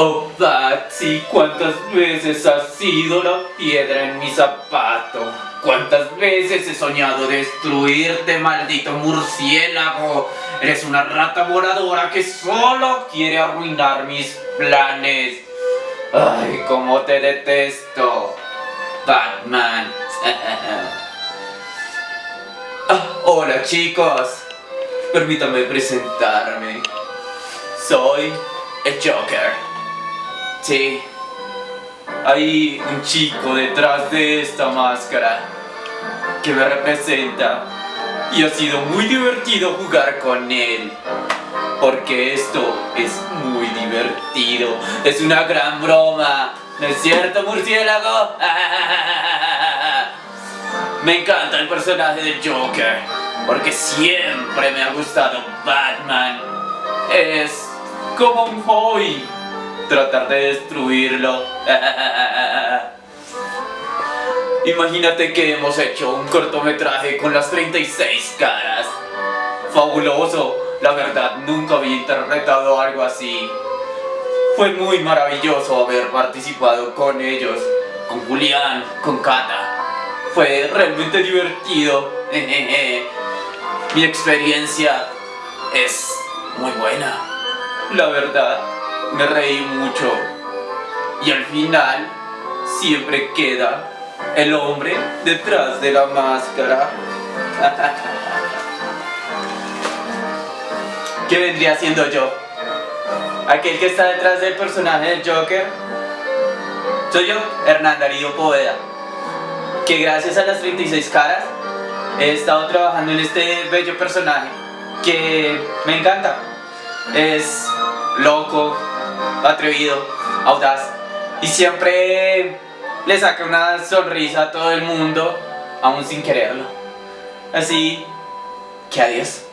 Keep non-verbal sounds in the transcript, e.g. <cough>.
Oh, Patsy, ¿cuántas veces has sido la piedra en mi zapato? ¿Cuántas veces he soñado destruirte, maldito murciélago? Eres una rata voladora que solo quiere arruinar mis planes. Ay, cómo te detesto, Batman. <laughs> Ah, hola chicos, permítame presentarme. Soy el Joker. Sí, hay un chico detrás de esta máscara que me representa y ha sido muy divertido jugar con él. Porque esto es muy divertido, es una gran broma, ¿no es cierto murciélago? <laughs> Me encanta el personaje del Joker, porque siempre me ha gustado Batman. Es como un hobby tratar de destruirlo. <laughs> Imagínate que hemos hecho un cortometraje con las 36 caras. Fabuloso, la verdad nunca había interpretado algo así. Fue muy maravilloso haber participado con ellos, con Julián, con Kata. Fue realmente divertido. <laughs> Mi experiencia es muy buena. La verdad, me reí mucho. Y al final, siempre queda el hombre detrás de la máscara. <laughs> ¿Qué vendría siendo yo? Aquel que está detrás del personaje del Joker. Soy yo, Hernán Darío Poveda. Que gracias a las 36 caras he estado trabajando en este bello personaje que me encanta. Es loco, atrevido, audaz y siempre le saca una sonrisa a todo el mundo, aún sin quererlo. Así que adiós.